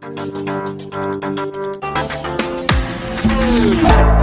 Thank you.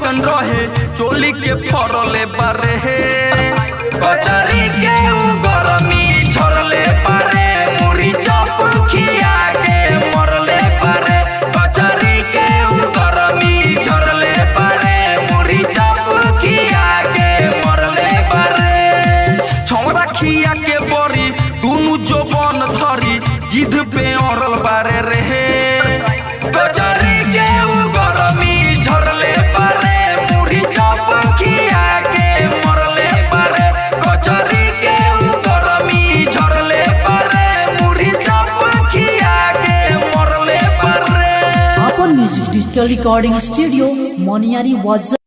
कैसन रहे चोली के फरले बारे कचरी के digital recording studio, Moniari WhatsApp.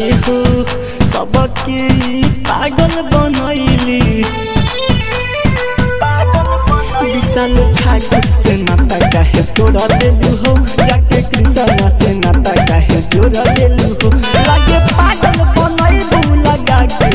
गई हो, सबके पागल बनैली। विशाल ठाकुर से नाता काहे तोड़ा देलू हो, जाके कृष्णा से नाता काहे जोड़ा देलू हो। लगे पागल बनैलू, लगा के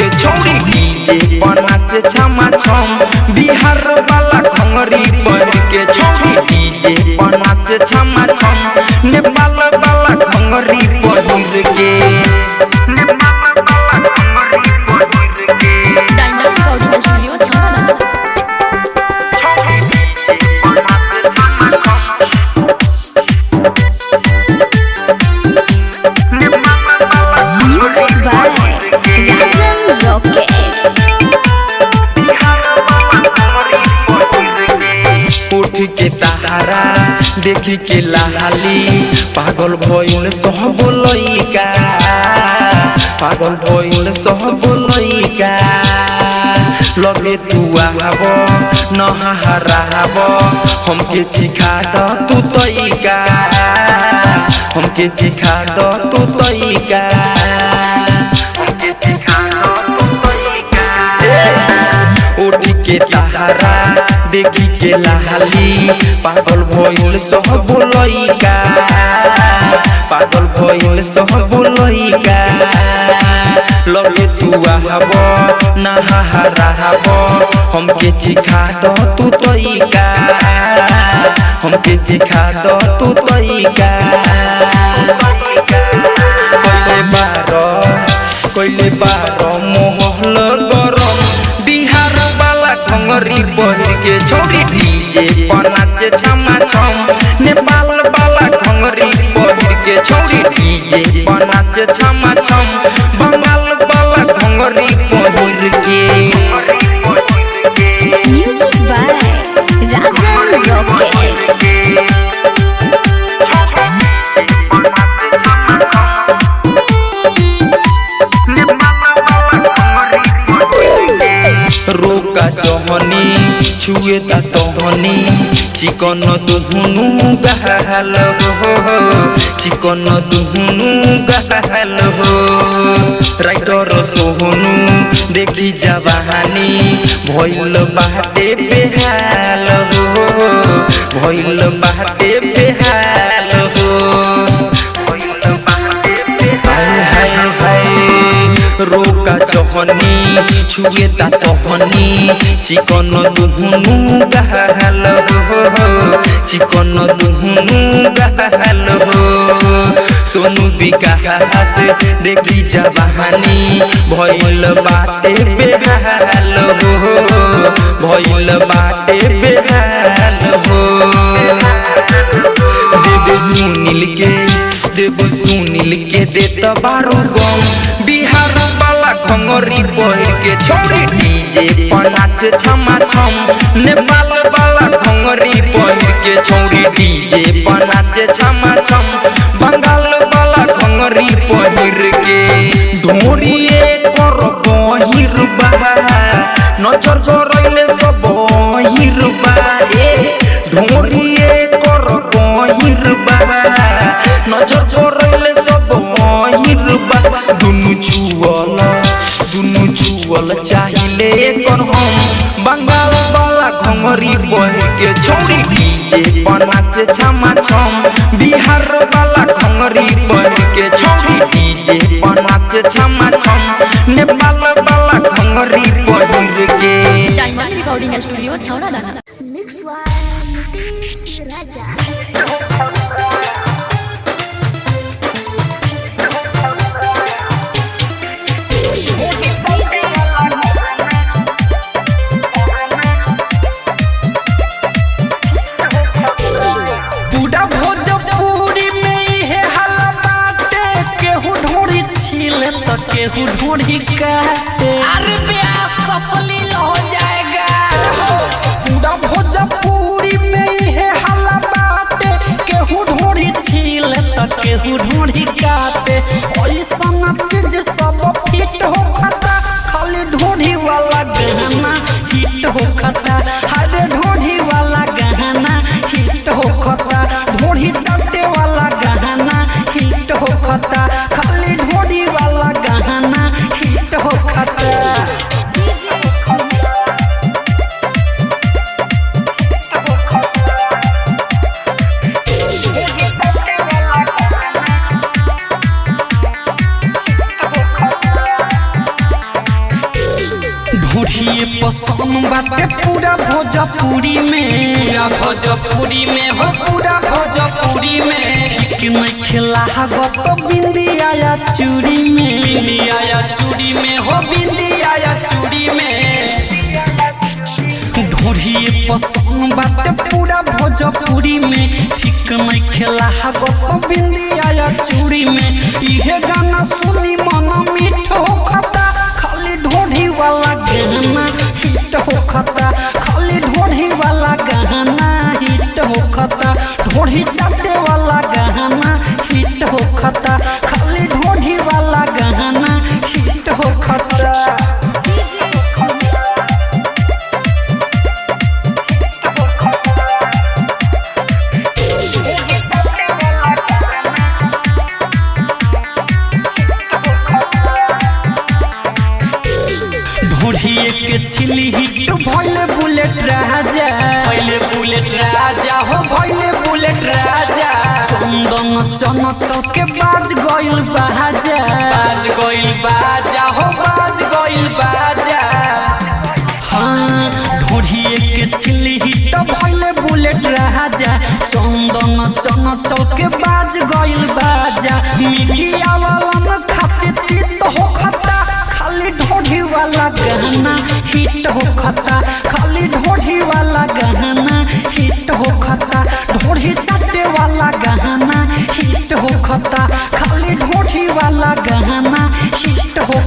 के छौरी डीजे नाचे छमा छम। बिहार वाला खंगरी पर के छौरी डीजे नाचे छमा छम। नेपाल भइल सब लइका लगे तू आब नहाराब हमके चिखा द तू तइका हमके चिखा द तू तइका हमके चिखा द तू तइका उठ के देखी के लाली पागल भइल सब लइका भइल सब लइका लगे तू आब नहाराब हमके चिखा द तू तइका हमके चिखा द तू तइका कइले बार कइले बार मोहल गरम बिहार वाला खंगरी पहिर के छोरी डीजे पनाचे छम छमा छम बंगाल वाला पहिर के. रोका चहनी छुए ता तहनी चिकन दुहुनु गहल हो चिकन दुहुनु गहल हो। राइटर सोहनु, देखी जवानी भइल बाटे, बेहाल हो। भइल बाटे, बेहाल हो। चहनी छुए ता तहनी चिकन दुहुनु गहल हो चिकन दुहुनु गहल हो सोनू विकास देखी जवानी भइल बाटे बेहाल हो भइल बाटे बेहाल हो देव सुनील के देव सुनील के खंगरी पहिर के छोरी डीजे पनाच छमा छम नेपाल वाला खंगरी पहिर के छोरी डीजे पनाच छमा छम बंगाल वाला खंगरी पहिर के। ढोरिए कर पहिर नज़र गरैले सब हिरबा ए ढोरिए कर हिरबा नज़र गरैले सब हिरबा दुनु छुअल दुनु छुअल चाहिले कर हम बंगाल वाला घंगरी बह के छौरी डीजे पनाचे छमा छम बिहार वाला घंगरी बह के छौरी डीजे पनाचे छमा छम नेपाल वाला घंगरी बह के डायमंड रिकॉर्डिंग स्टूडियो छौड़ा दाना Mix one, के छिली हिट भइले बुलेट राजा। भइले बुलेट राजा। हो भइले बुलेट राजा। चंदन चन चौके बाज गइल बाजा। बाज गइल बाजा। हो बाज गइल बाजा। हाँ ढोढ़िए के छिली हिट भइले बुलेट राजा। चंदन चन चौके बाज गइल बाजा। मीडिया वाला खाते तीत हो खता। खाली ढोढ़ी वाला गहना हिट हो खता, खाली ढोढ़ी वाला गहना हिट हो खता, ढोढ़ी चाटे वाला गहना हिट हो खता, खाली ढोढ़ी वाला गहना हिट हो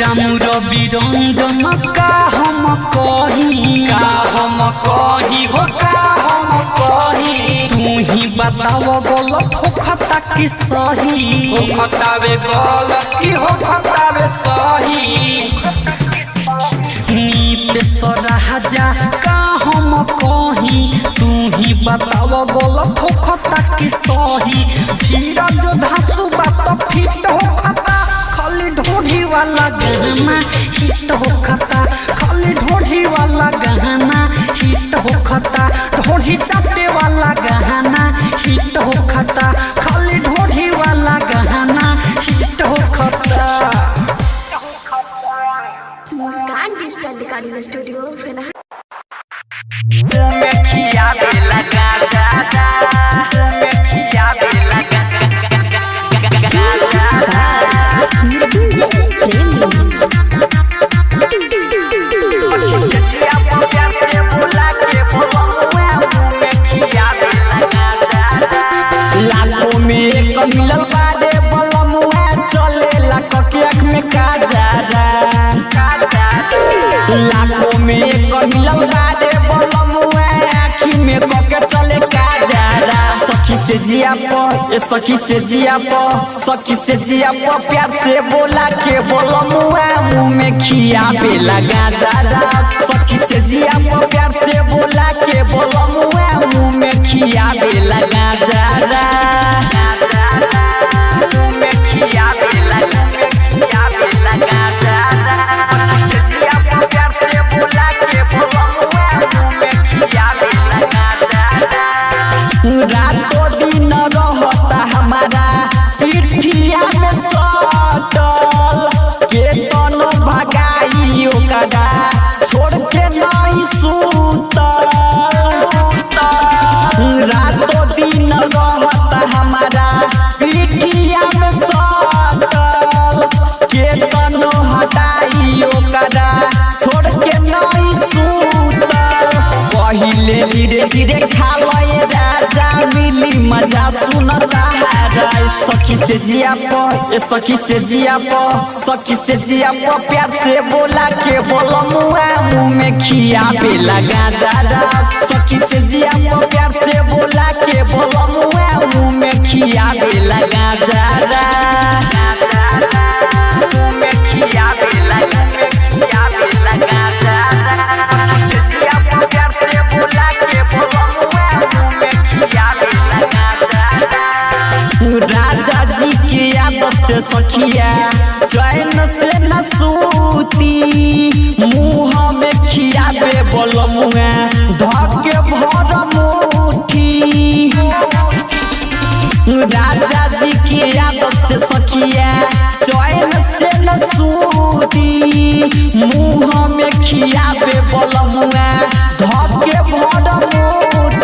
रामू रवि रंजन का हम कही। का हम कही हो का हम कही। तू ही बताओ गलत हो खता कि सही। हो खतावे गलत की हो खतावे सही। नीत सराजा का हम कही। तू ही बताओ गलत हो खता कि सही। धीरज धासु गहना हिट हो खता खाली ढोढ़ी वाला गहना हिट हो खता ढोढ़ी चाटे वाला गहना हिट हो खता खाली ढोढ़ी वाला गहना हिट हो खता मुस्कान डिजिटल रिकॉर्डिंग स्टूडियो फेना लाखों में एक बारे बलमुआ आँखी में कके चले काजरा सखी से जिया प, ए सखी से जिया प, सखी से जिया प, प्यार से बोला के बलमुआ मुँह में खिया पे लगा दादा सखी से जिया प, प्यार से बोला के बलमुआ मुँह में खिया पे लगा दादा मुँह में धीरे खा लए राजा, मिली मज़ा सुन सहारा सखी से जिया प सखी से जिया प, सखी से जिया प, प्यार से बोला के बोलो मुआ मुँह में खिया पे लगा दादा सखी से जिया प, प्यार से बोला के बोलो मुआ मुँह में खिया पे लगा दादा आदत सखिया चैन से न सूती, मुँह में खिया पे बोल मुआ धके भर मुठी। राजा जी की आदत से सखिया चैन से न सूती, मुँह में खिया पे बोल मुआ धके भर मुठी।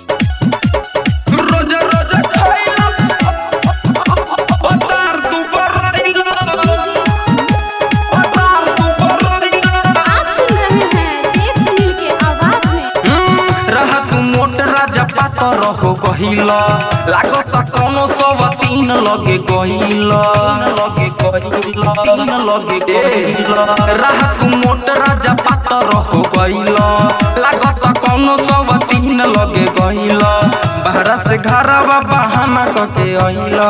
राजा पातर हो गहिला लागत कोनो सब तीन लगे गहिला लगे गहिला तीन लगे गहिला रहा तू मोट राजा पातर हो गहिला लागत सब तीन लगे बहरा से घरवा बहाना कके आइला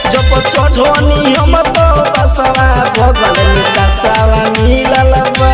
जब चढ़ोनी हम तो बसवा भगवान में ससवा मिलल बा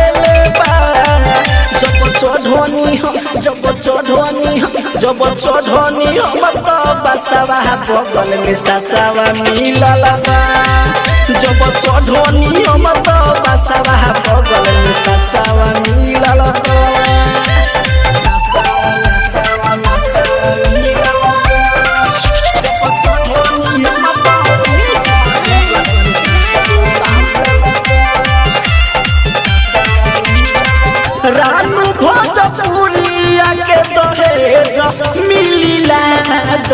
जब चढ़ोनी हम तो बसवा बगल में ससवा मिलल जब चढ़ोनी हम तो बसवा बगल में ससवा मिलल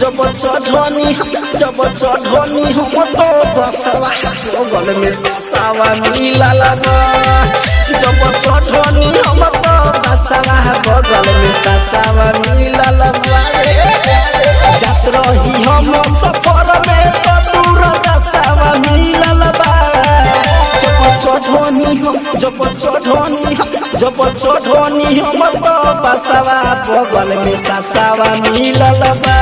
जब चढ़नी जब हम तो बसवा बगल में ससावा मिलल जब चढ़नी हम तो बसवा बगल में ससावा मिलल जात रही हम सफ़र में तो दूर दसावा मिलल जब चढ़नी हम जब चढ़नी हम जब चढ़नी हम तो बसवा बगल में ससावा मिलल बा।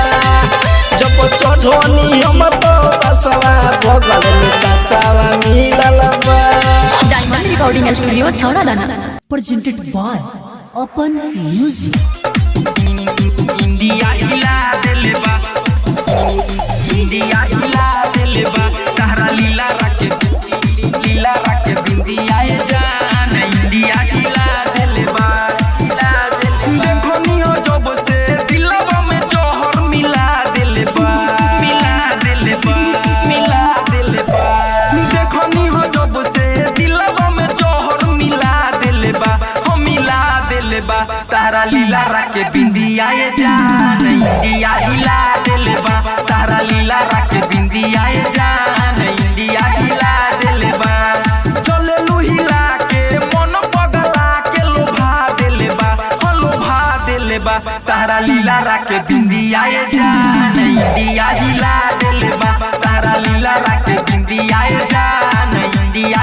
जब चढ़नी हम तो बसवा बगल में ससावा मिलल बा। डायमंड रिकॉर्डिंग स्टूडियो छौड़ा दाना। Presented by Open Music. India हिला देले बा इंडिया हिला देले बा तहरा लीला रखे लीला रखे बिंदिया इंडिया हिला देले बा लीला राके बिंदिया ए जान इंडिया हिला देले बा चले लू हिला के मन पगला के लोभा देले हो लोभा देले तारा लीला राके बिंदिया जान इंडिया हिला देले बा तारा लीला राके बिंदिया ए जान इंडिया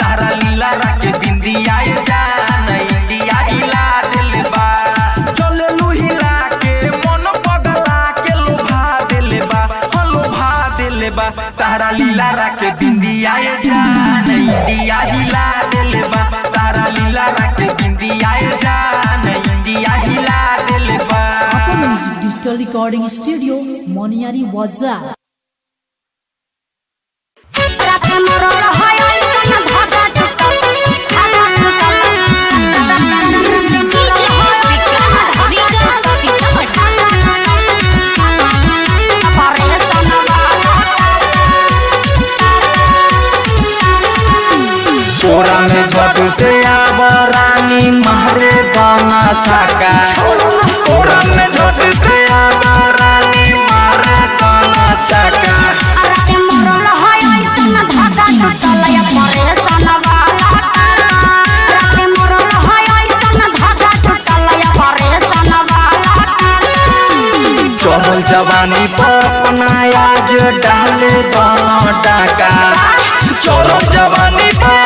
तारा लीला राके बिंदिया जान इंडिया हिला के हो तारा लीला राके बिंदिया जान इंडिया हिला देले बा तारा लीला राके बिंदिया जान इंडिया हिला देले बा। Apple Music Digital Recording Studio, तोरा में झटते आबरानी मारे गाना छाका। तोरा में झटते आबरानी मारे गाना छाका। चढ़ल जवानी पर अपना आज डाले गाना डाका। चढ़ल जवानी पर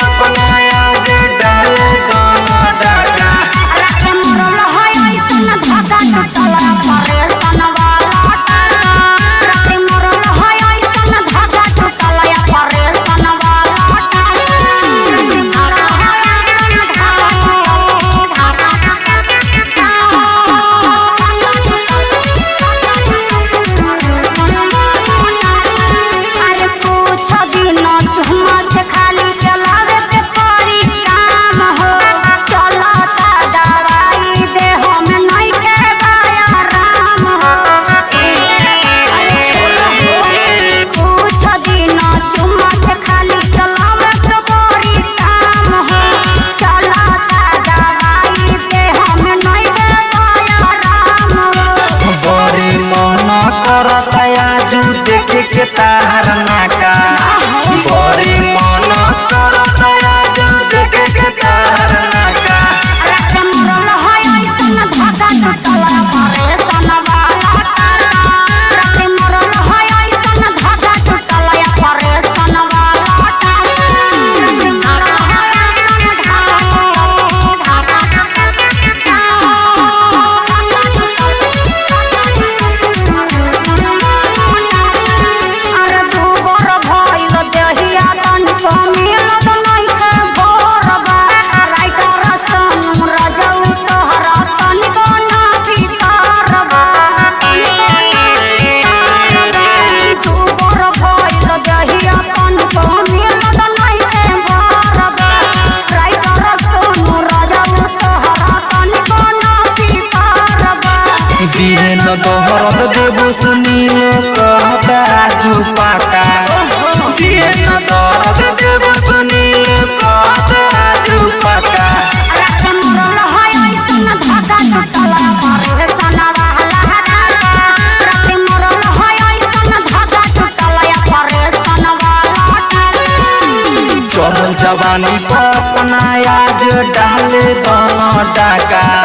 का।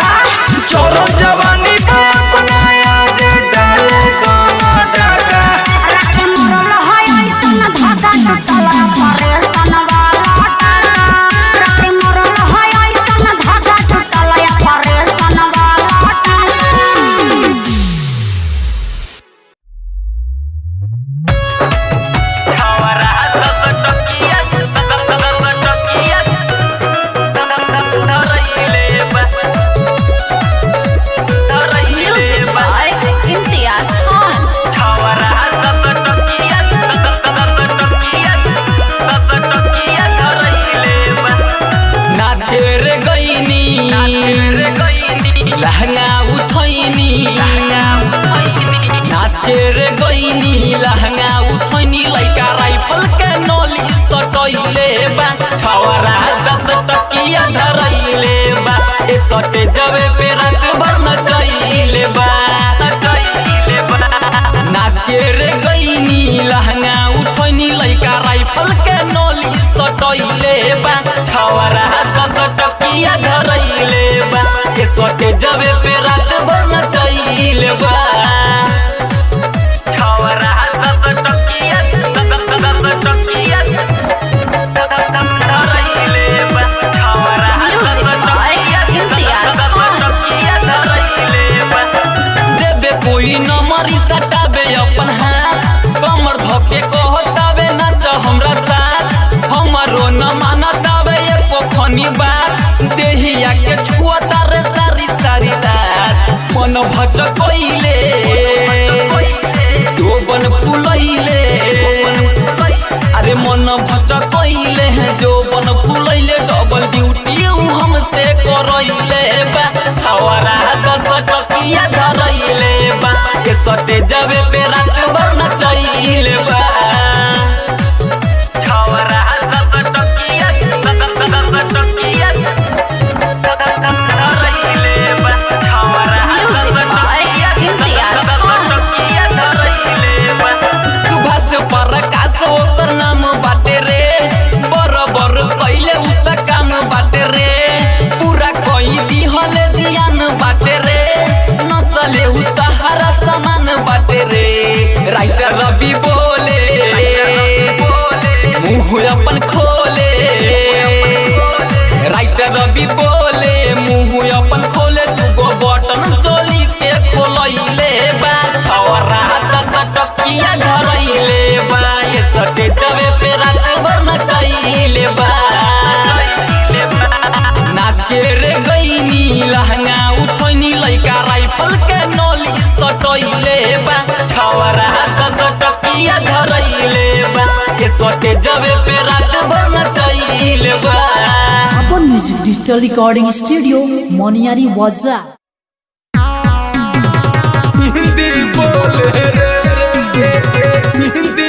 कहिया धरैले बा के सटे जबे पे रात भर नचैले बा। छौरा हंसत भट कोइले। फुलैले। अरे मन फुलैले डबल ड्यूटी हमसे करैले बा। छवरा दस टकिया धरैले बा। के सटे जावे पे रात भर न चैले बा। राइत रवि बोले। मुँह अपन खोले। राइत रवि बोले। मुँह अपन खोले, दूगो बटन चोली के खोलैले बा। छौरा दस टकिया धरैले बा। ये सटे जबे पे रात भर नचैले बा। नाचे रे जबे पे रात भर अपन music digital recording studio Moniyari वाजा हिंदी बोले रे हिंदी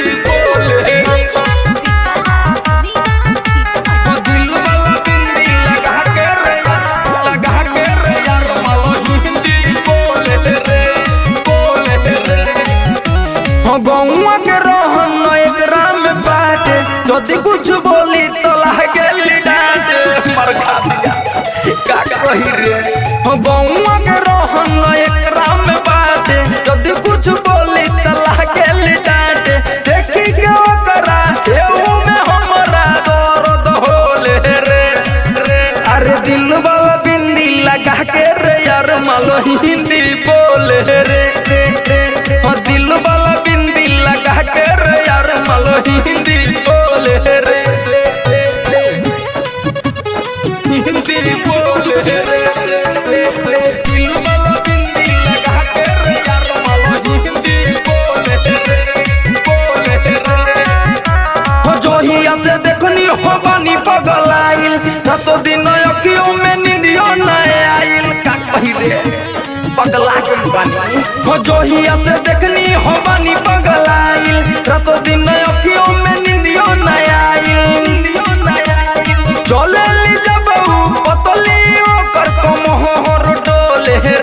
हो जोहिया से देखनी हो दिन अखियों में निंदियो चले ली जब पतली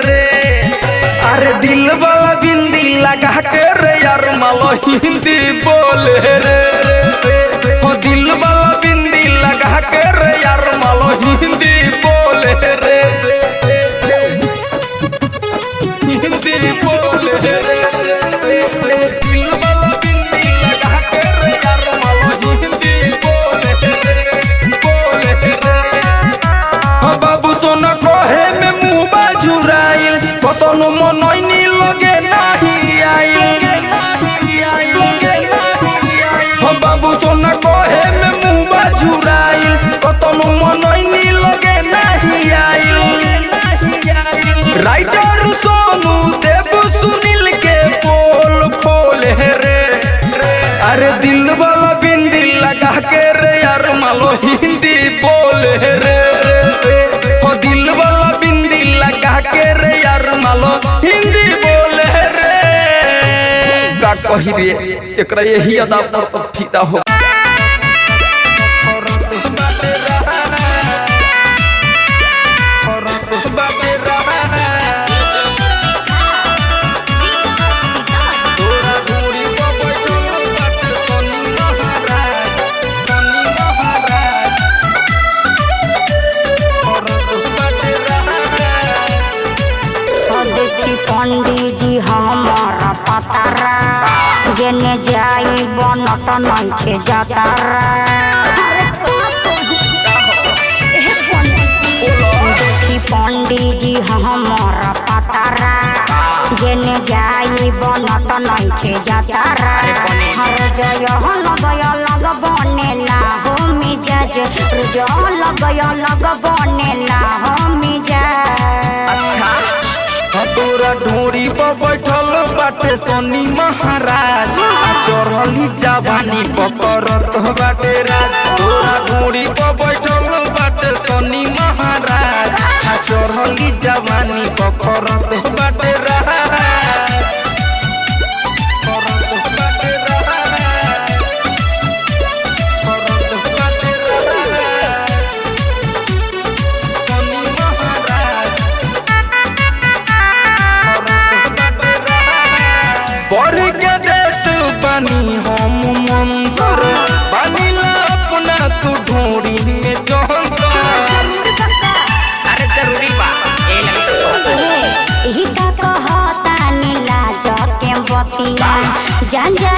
रे। अरे दिल वाला बिंदी लगा के रे यार, मालो हिंदी बोले रे। का दिए एक यही अदा पर फिदा हो बनत नइखे जातारा देखी पंडित जी हमारा पतारा जेने जाई बनत नइखे जातारा हर जय लगय लग बनेला हो, मिजाज। लगय लग हो, मिजाज। तोरा ढोरी पर बैठल बाटे सोनी महाराज। चढ़ली जवानी पकड़त बाटे राज। तोरा ढोरी पर बैठल बाटे सोनी महाराज। चढ़ली जवानी पकड़त बाटे राज।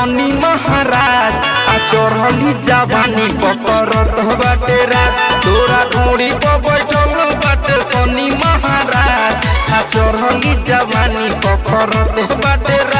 बाटे महाराज, आ चढ़ली जवानी पकड़त बाटे राज। तोरा घोड़ी पर बाटे शनि महाराज, आ चढ़ली जवानी पकड़त राज।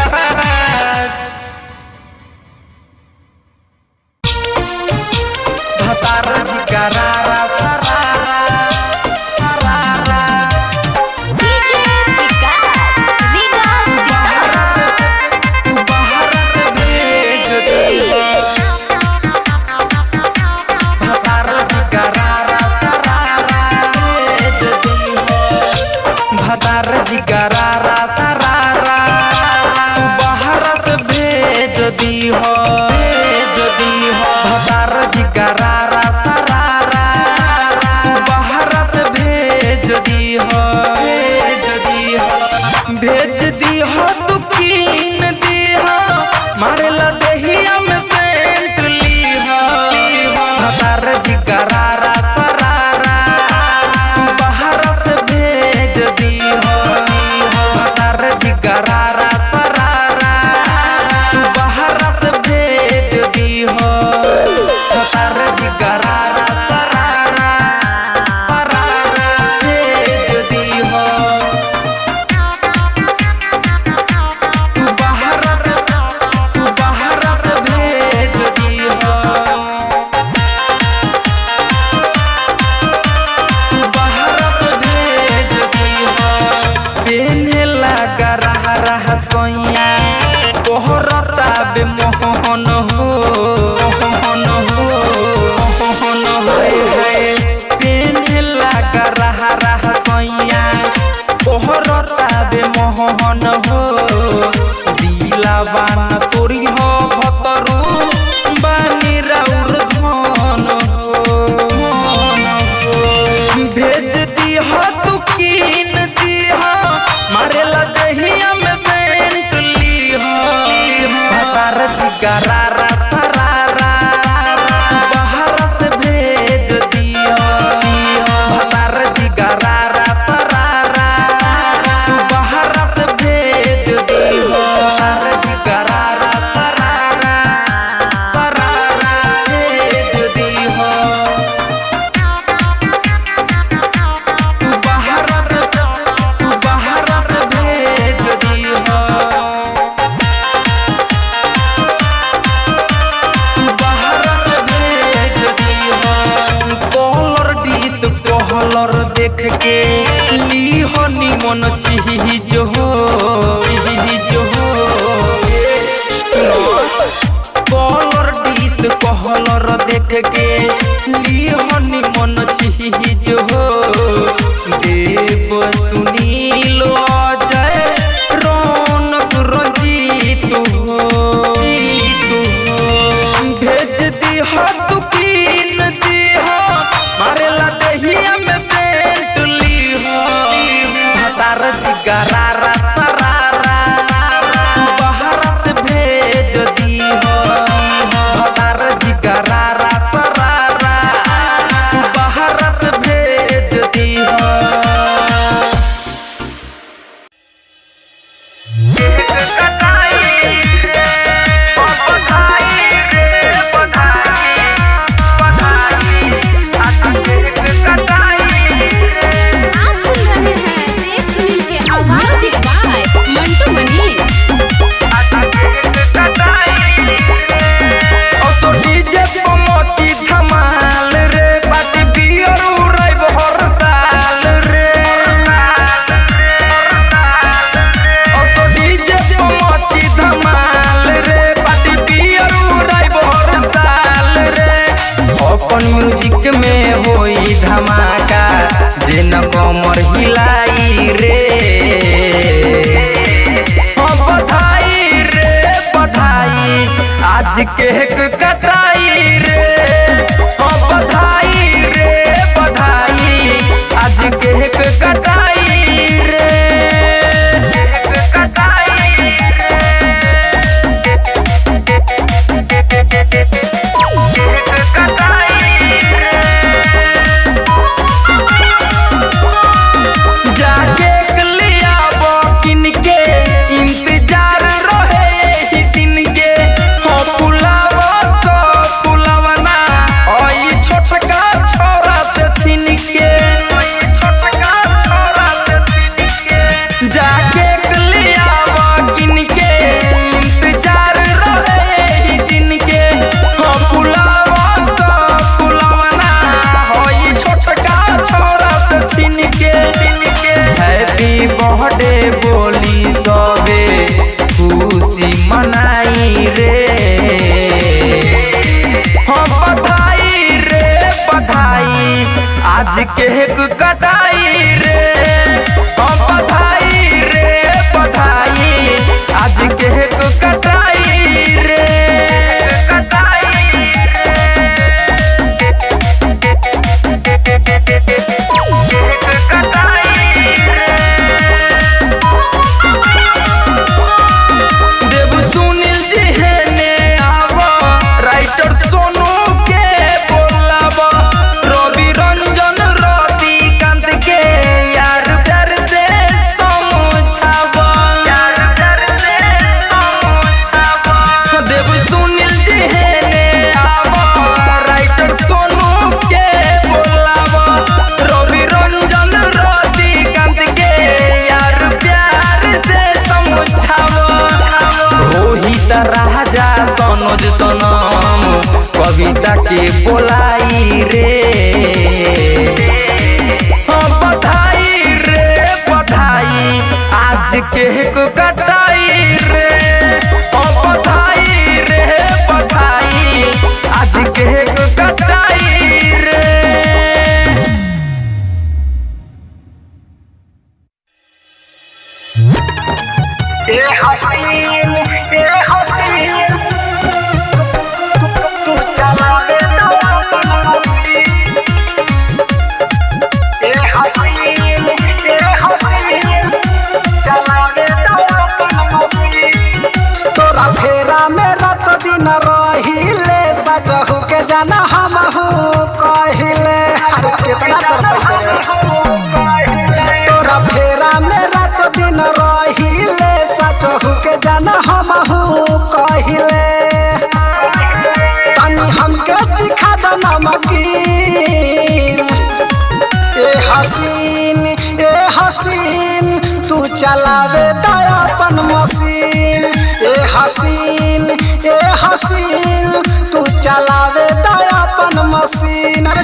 चलावे दया अपन मशीन। अरे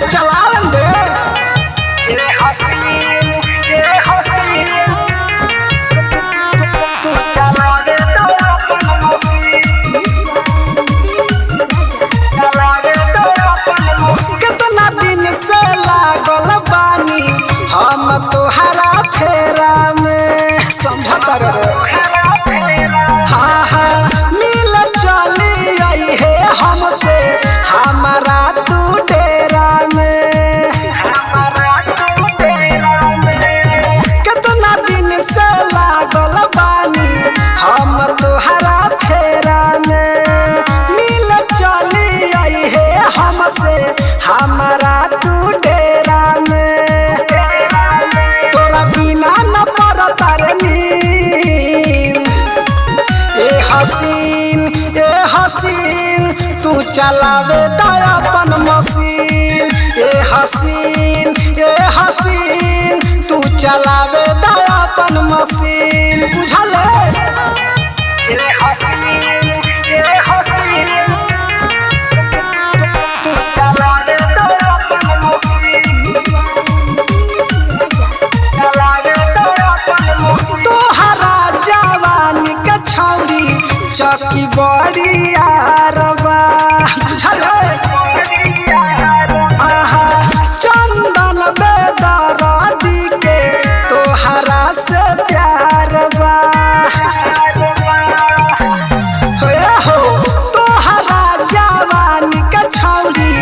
चलावे अपन मशीन। ए हसीन ए हसीन तू चलावे चौकी बड़ी यारबा बुझल आहा चंदन बेदरादी के तोहरा से प्यार बा हो तोहरा जवानी के छौरी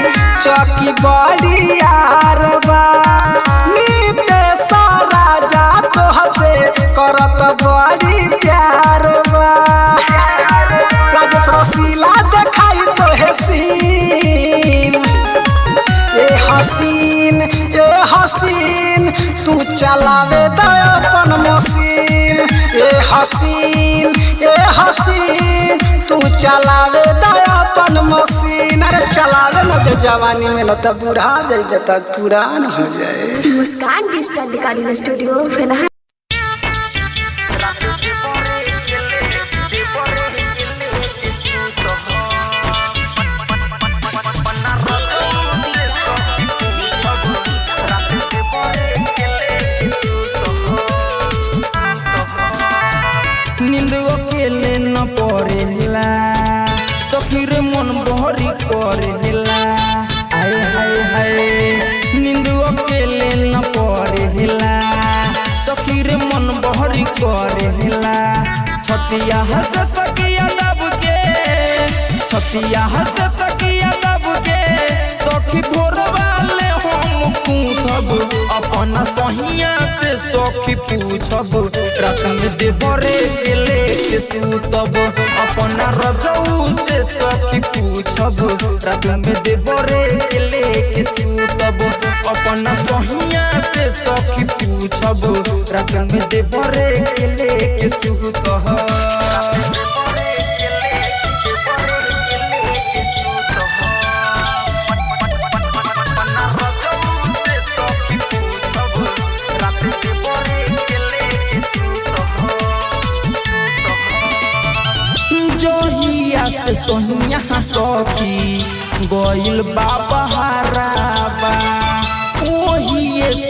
चौकी बड़ी यारबा तू चलावे अपन मशीन। ए हसीन ए हसीन, तू चलावे अपन मशीन। अरे चलावे न दे जवानी में न तो बूढ़ा जाए त पुरान हो जाए। मुस्कान डिजिटल स्टूडियो फेना छतिया हंस तकिया दब के, छतिया हंस तकिया दब के, सखी भोर वाले हम पूछब, अपन सहिया से सखी पूछब रात में देवरे गेले के सूतब, अपन रजऊ से सखी पूछब रात में देवरे गेले के सूतब, अपन सहिया से सखी पूछब रात में देवरे गेले के सोनिया सखी गइल बाबा हराबा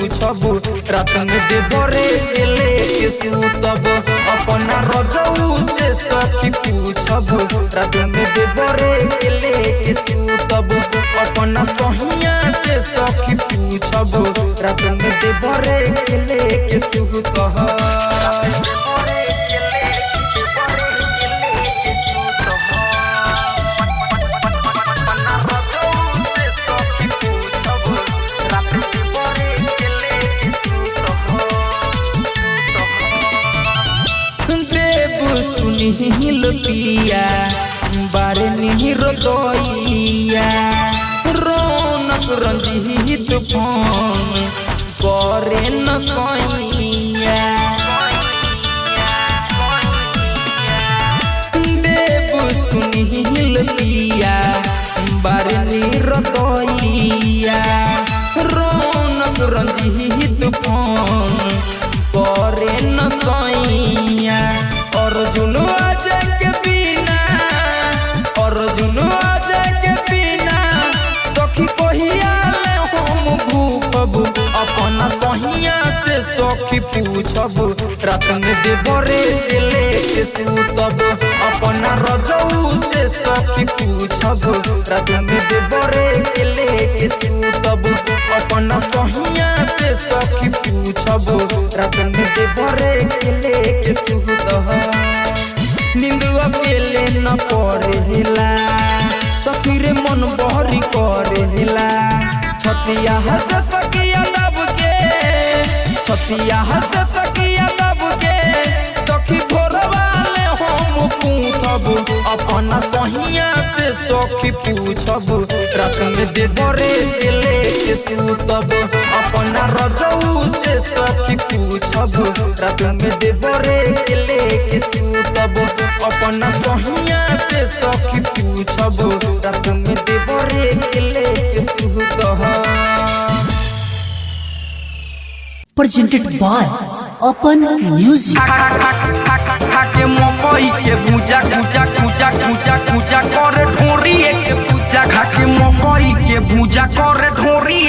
पूछब रात में देवरे गेले के सुतब अपना रजऊ से सखी पूछब रात में देवरे गेले के सुतब अपना सहिया से सखी पूछब रात में देवरे गेले के सूतब रंजीत करे न सैया रतन देवरे दिले अपना से सखी पूछब। रतन देवरे अपना सहिया से सखी पूछब। रतन देवरे निंदुआ पेले न सखी रे मन बहरी करेला। छतिया हस किया छतिया हस किया अपना सहिया से सखी पूछब रात में दे डरे दिले के सूतब। अपना रजऊ से सखी पूछब रात में दे डरे दिले के सूतब। अपना सहिया से सखी पूछब रात में दे डरे दिले के सूतब। Presented by अपन म्यूज़िक के मकई के बुजा बुजा पूजा पूजा करे ढोरी के पूजा खा मकई के पूजा करे ढोरी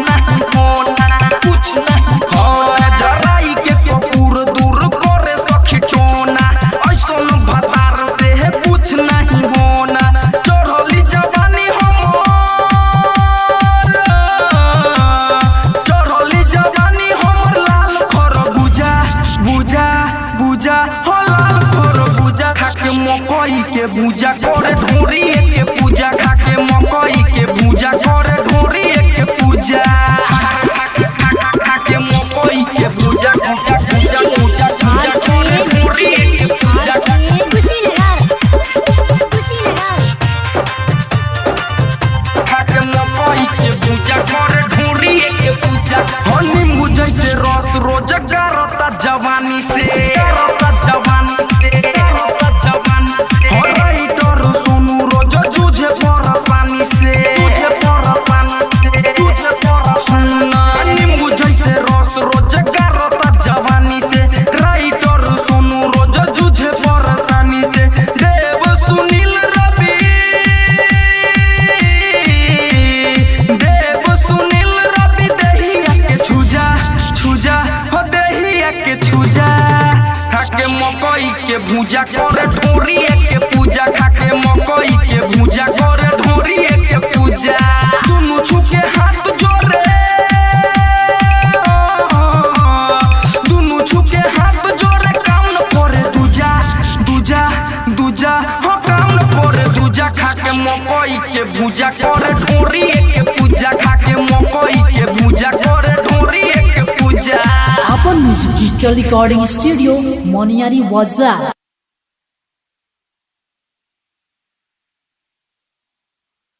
my Digital Recording Studio, Moniari Wadza.